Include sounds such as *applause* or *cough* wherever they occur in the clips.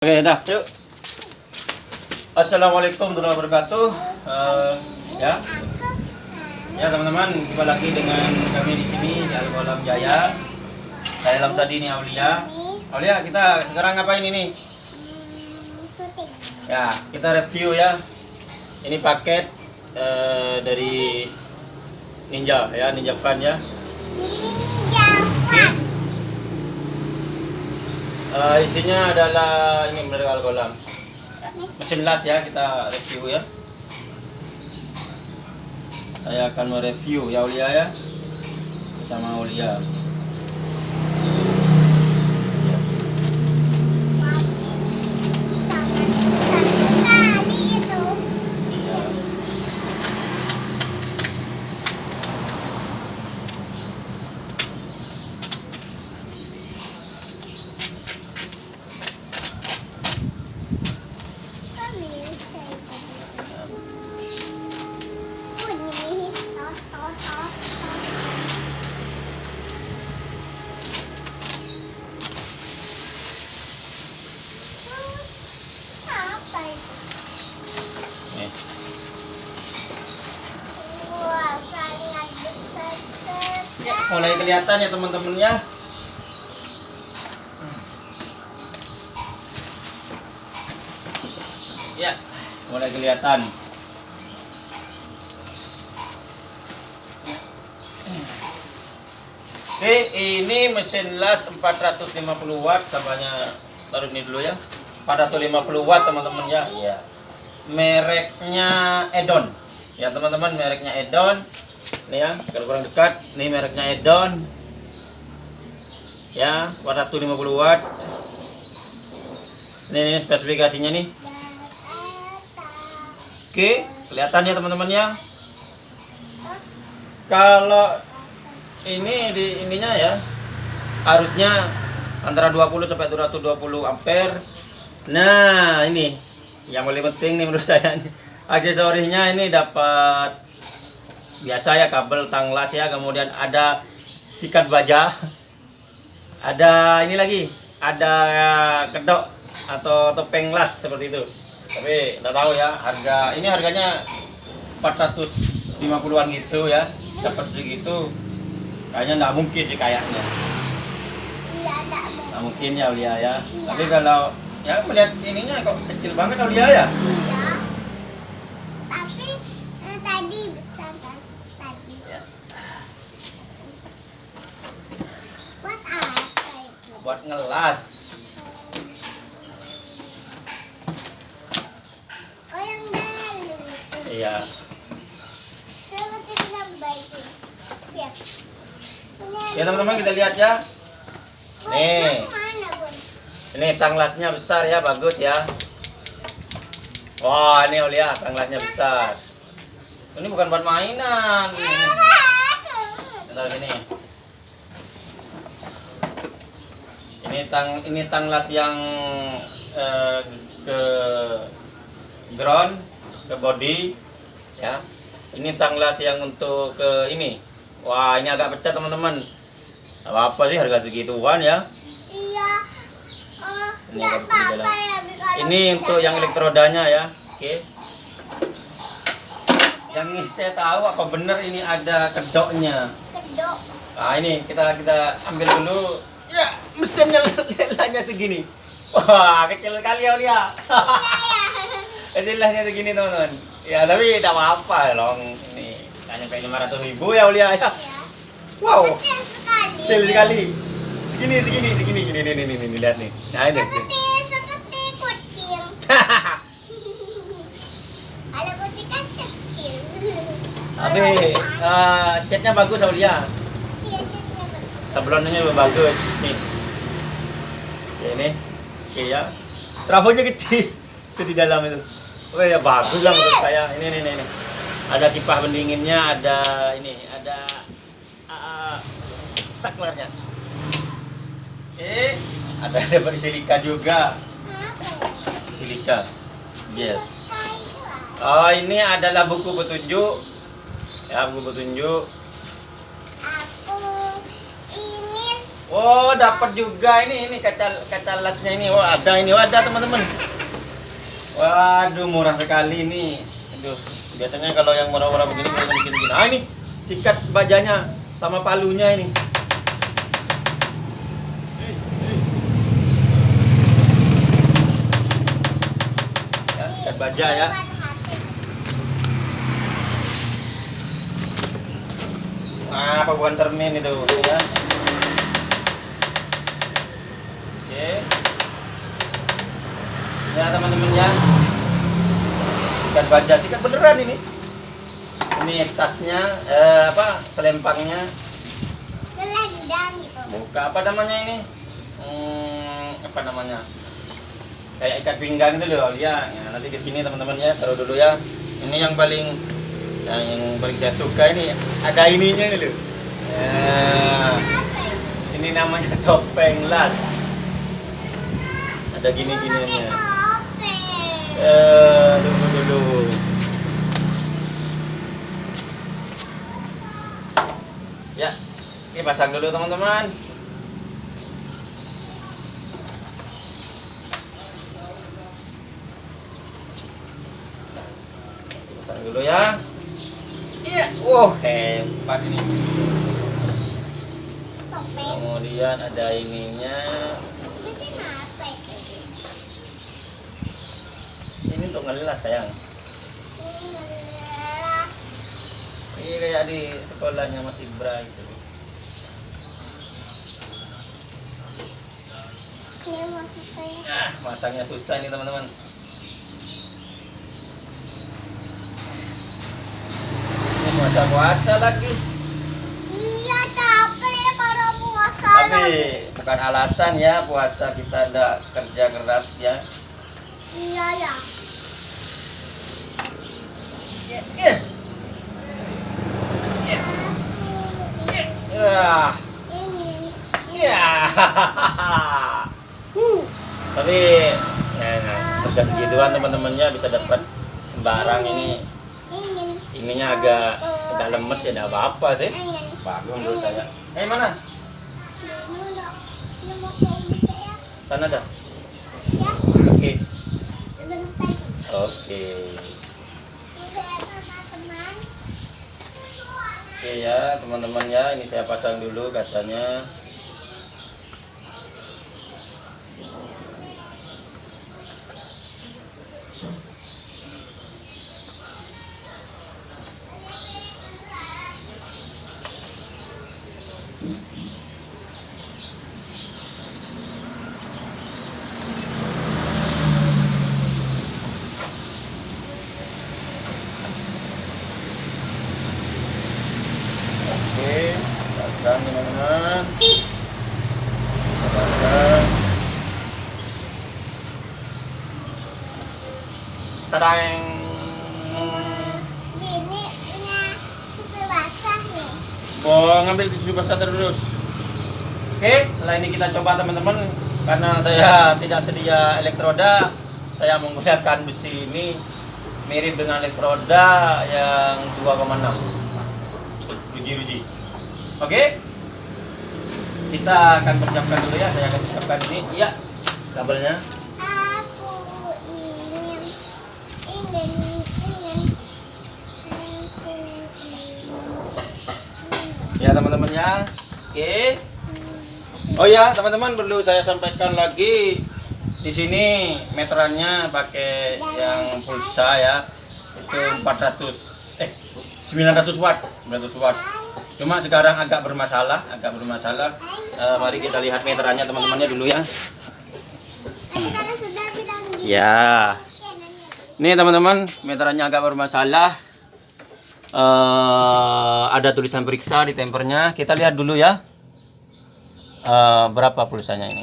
Oke, dah, yuk. Assalamualaikum warahmatullahi wabarakatuh. Eh, ya, ya teman-teman, jumpa lagi dengan kami di sini di Al Kolam Jaya. Saya Lamsadi ini Aulia. Aulia, kita sekarang ngapain ini? Ya, kita review ya. Ini paket eh, dari Ninja ya, Ninja Fan ya. Eh, isinya adalah ini benar Al Kolam. mesin las ya kita review ya. Saya akan mereview ya Ulia ya. Bersama Ulia mulai kelihatan ya teman-teman ya ya mulai kelihatan Oke, ini mesin las 450 watt sampahnya taruh ini dulu ya. 450 watt teman-teman ya. Iya. Mereknya Edon. Ya teman-teman, mereknya Edon. Ini ya, kalau kurang dekat, ini mereknya Edon. Ya, 450 watt. Ini, ini spesifikasinya nih. Oke, kelihatan ya teman-teman ya. Kalau ini di ininya ya harusnya antara 20 sampai 220 ampere nah ini yang paling penting nih menurut saya nih aksesorinya ini dapat biasa ya kabel tanglas ya kemudian ada sikat baja. Ada ini lagi ada kedok atau topeng las seperti itu. Tapi nggak tahu ya harga ini harganya 450-an gitu ya dapat segitu. Kayaknya nggak mungkin sih kayaknya. Nggak mungkin ya Aulia ya. Tapi kalau ya melihat ininya kok kecil banget Aulia ya Tapi eh, tadi besar kan? Tadi. Ya. Buat apa itu? Buat ngelas. Oh yang dalam. Iya. Ini ya teman-teman kita lihat ya. Nih. ini tanglasnya besar ya bagus ya. Wah ini Aulia tanglasnya besar. Ini bukan buat mainan. Bentar sini ini tang ini tanglas yang eh, ke ground ke body ya ini tanglas yang untuk ke ini wah ini agak pecah teman-teman apa apa sih harga segituan ya Iya. Oh, Ini dalam. apa-apa ya. Ini untuk yang ya. elektrodanya ya oke yang ini saya tahu apa benar ini ada kedoknya Kedok. nah ini kita kita ambil dulu mesinnya lelahnya segini. Wah kecil kali ya. Lia kecilnya segini teman-teman. Ya tapi tidak apa-apa long. Ini hanya kayak lima ratus ribu ya Lia ya. Ya. wow. Kecil sekali. kecil sekali. Segini segini segini. Gini nih nih nih lihat nih. Nah ini. Seperti seperti kucing. *laughs* Kalau kucing kan kecil. tapi Kalau eh, catnya bagus Aulia Iya, catnya bagus. sablonnya bagus. Nih ini oke ya trafonya kecil itu di dalam itu oh ya bagus lah menurut saya ini ini ini, ini. ada kipas pendinginnya ada ini ada uh, saklarnya eh ada *laughs* dapat silika juga ya? silika yes ah. oh ini adalah buku petunjuk ya buku petunjuk Oh, dapat juga ini ini kaca kaca lasnya ini. Oh, ada ini. Oh, ada teman-teman. Waduh, murah sekali ini. Aduh, biasanya kalau yang murah-murah begini kalau bikin gini. Ah, ini sikat bajanya sama palunya ini. Ya, sikat baja ya. Nah, apa bukan termin itu ya. Oke. Ya teman-teman ya. Sikat baja, sikat beneran ini. Ini tasnya, eh, apa selempangnya. Selendang gitu. Buka apa namanya ini? Hmm, apa namanya? Kayak ikat pinggang itu loh, ya. ya nanti di sini teman-teman ya, taruh dulu ya. Ini yang paling yang, yang paling saya suka ini ada ininya ini loh. Ya, ya? ini namanya topeng las. Ada gini-gininya. Topeng. Eh, tunggu dulu. Ya, ini pasang dulu teman-teman. Pasang dulu ya. Iya, wow hebat ini. Kemudian ada ininya. Ini apa itu? Ini untuk ngelas sayang. Ini kayak di sekolahnya Mas Ibra gitu. Nah, masangnya susah nih teman-teman. Ini masa puasa lagi. Iya capek kalau puasa. Tapi bukan alasan ya puasa kita ada kerja keras ya. Iya ya. Ya, ya. Ya. Ya. Ini. Ya. Huh. Tapi ya, nah, kerja segituan teman-temannya bisa dapat sembarang ini. Ininya agak agak lemes ya, tidak apa-apa sih. Bagus menurut saya. Eh mana? Indonesia ya. Sana dah. Ya. Oke. Sebentar. Oke. Ini saya sama teman. Oke ya teman-teman ya, ini saya pasang dulu kacanya. Oke, pasang teman-teman. Pasang. Tadang. Ini punya susu basah nih. Oh, ngambil tisu basah terus. Oke, setelah ini kita coba teman-teman karena saya tidak sedia elektroda, saya menggunakan besi ini mirip dengan elektroda yang 2,6 ruji-ruji. Oke, kita akan persiapkan dulu ya. Saya akan persiapkan ini. Iya, kabelnya. Ya teman-teman ya. Oke. Oh ya teman-teman perlu saya sampaikan lagi. Di sini meterannya pakai yang pulsa ya. Itu 400 eh 900 watt 900 watt. Cuma sekarang agak bermasalah agak bermasalah. Eh, mari kita lihat meterannya teman-temannya dulu ya. Ya. Ini teman-teman meterannya agak bermasalah Eh, ada tulisan periksa di tempernya. Kita lihat dulu ya. Eh, berapa pulsanya ini?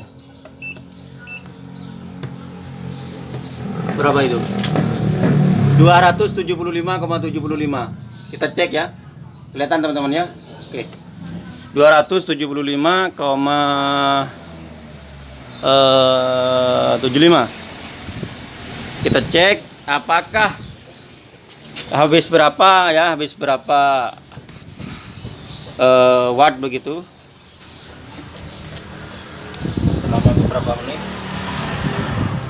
Berapa itu? 275,75 kita cek ya. Kelihatan teman-teman ya? Oke. 275, eh, 75 kita cek apakah habis berapa ya habis berapa eh, watt begitu? Berapa menit.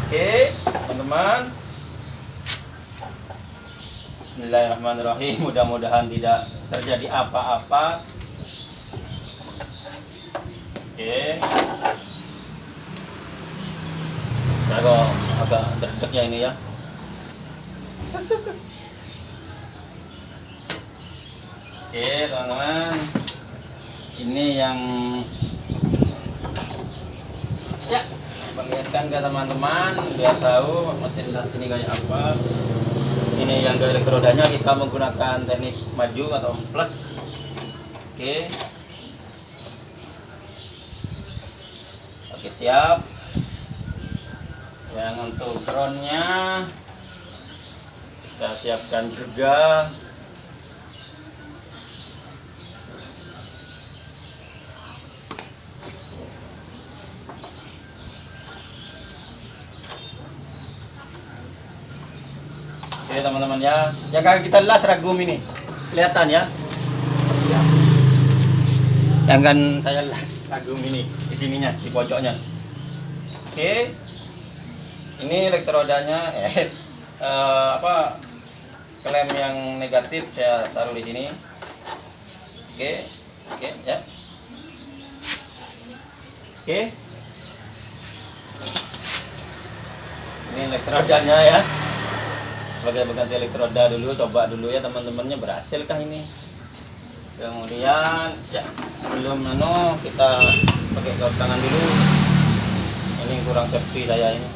Oke teman-teman. Bismillahirrahmanirrahim. Mudah-mudahan tidak terjadi apa-apa. Oke. Kok agak deg ya ini ya *laughs* Oke teman-teman. Ini yang Ya. Perlihatkan ke teman-teman Biar tahu mesin tas ini kayak apa. Ini yang ke elektrodanya Kita menggunakan teknik maju atau plus. Oke. Oke siap. Yang untuk groundnya Kita siapkan juga Oke teman-teman ya, yang kagak kita las ragum ini, kelihatan ya. Yang kan saya las ragum ini di sininya, di pojoknya. Oke, ini elektrodanya, eh, eh, apa klem yang negatif saya taruh di sini. Oke, oke ya. Oke. Ini elektrodanya ya sebagai pengganti elektroda dulu coba dulu ya teman-temannya berhasilkah ini? Kemudian ya, sebelum nano kita pakai kaos tangan dulu. Ini kurang safety saya ini.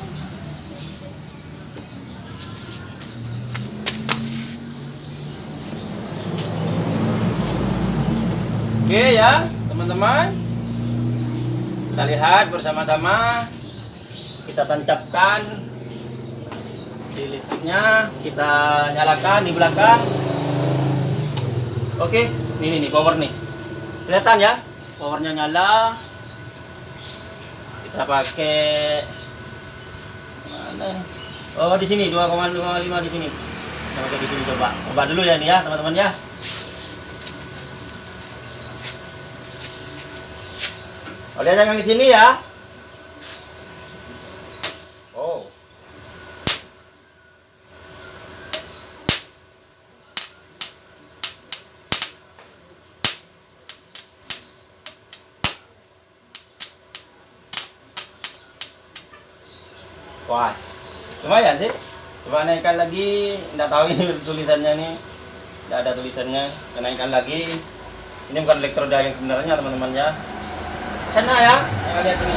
Oke ya teman-teman. Kita lihat bersama-sama. Kita tancapkan di listriknya kita nyalakan di belakang. Oke ini nih power nih. Kelihatan ya? Powernya nyala. Kita pakai mana? Oh di sini 2,5 di sini. Kita pakai di sini coba. Coba dulu ya ini ya teman-teman ya. Oh, lihat yang di sini ya. Oh. Puas. Lumayan sih. Coba naikkan lagi. Tidak tahu ini *laughs* tulisannya nih. Tidak ada tulisannya. Naikkan lagi. Ini bukan elektroda yang sebenarnya teman-teman ya. Sana ya. Kita lihat ini.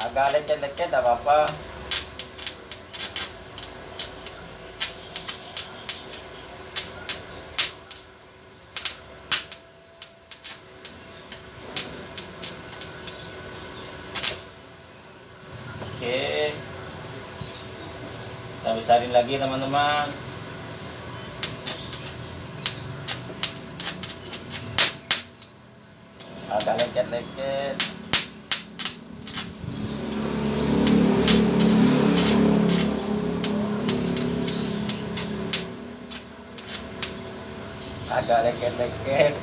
Agak lecet-lecet tidak apa-apa. Oke. Kita besarin lagi teman-teman. Agak lecet-lecet. Agak leket-leket.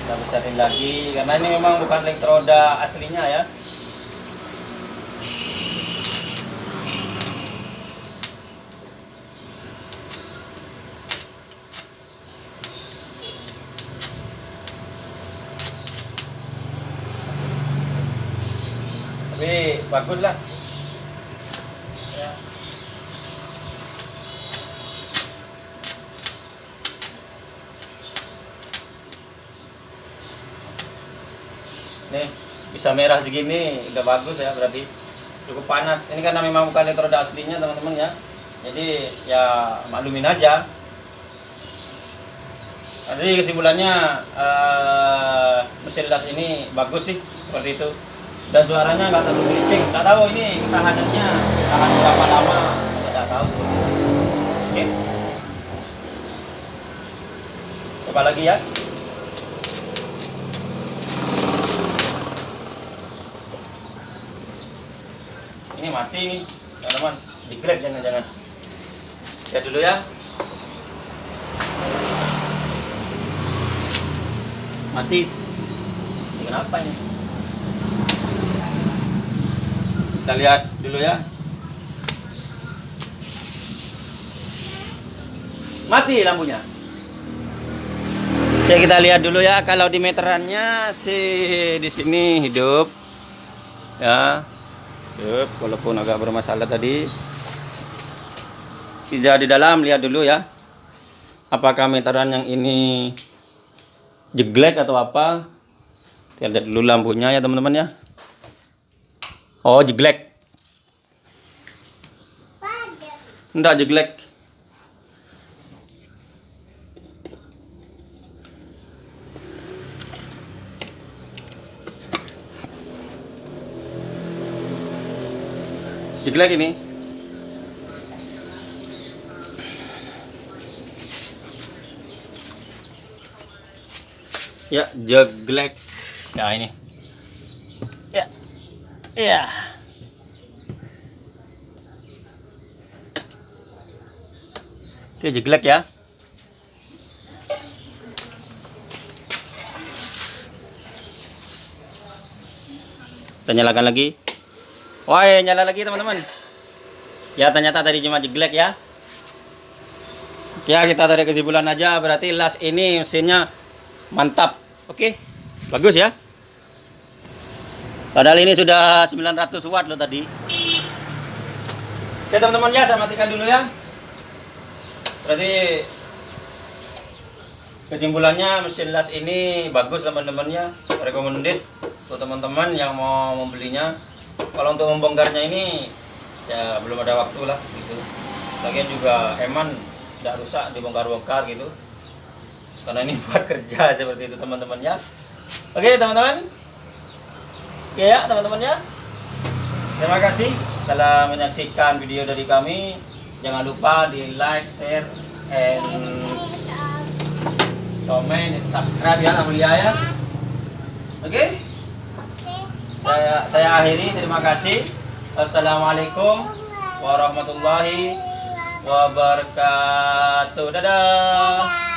kita besarin lagi karena ini memang bukan elektroda aslinya ya tapi bagus lah. Nih bisa merah segini udah bagus ya berarti cukup panas. Ini karena memang bukan elektroda aslinya teman-teman ya. Jadi ya maklumin aja. Jadi kesimpulannya eh, mesin las ini bagus sih seperti itu dan suaranya nggak terlalu licin, nggak tahu ini tahanannya tahan berapa lama nggak tahu. Oke. Coba lagi ya. Ini mati nih teman-teman. Grab jangan-jangan ya dulu ya. Mati. Kenapa ini? Kita lihat dulu ya. Mati lampunya. Oke, kita lihat dulu ya kalau di meterannya sih di sini hidup. Ya. Hidup walaupun agak bermasalah tadi. Tidak di dalam lihat dulu ya. Apakah meteran yang ini jeglek atau apa? Lihat dulu lampunya ya teman-teman ya. Oh, jeglek. Enggak jeglek. Jeglek ini. Ya, jeglek. Ya ini. Ya. Ya. Oke, jeglek ya. Kita nyalakan lagi. Wah, nyala lagi teman-teman. Ya, ternyata tadi cuma jeglek ya. Ya, kita tarik kesimpulan aja. Berarti las ini mesinnya mantap. Oke, bagus ya. Padahal ini sudah 900 watt loh tadi. Oke teman-teman ya, saya matikan dulu ya. Berarti kesimpulannya mesin las ini bagus teman-teman ya, recommended untuk teman-teman yang mau membelinya. Kalau untuk membongkarnya ini ya belum ada waktu lah gitu. Lagian juga eman tidak rusak dibongkar-bongkar gitu. Karena ini *laughs* buat kerja seperti itu teman-teman ya. Oke teman-teman. Oke ya teman-teman ya. Terima kasih telah menyaksikan video dari kami. Jangan lupa di like, share, and comment, and subscribe ya Amelia ya. Oke, saya saya akhiri. Terima kasih. Assalamualaikum warahmatullahi wabarakatuh. Dadah.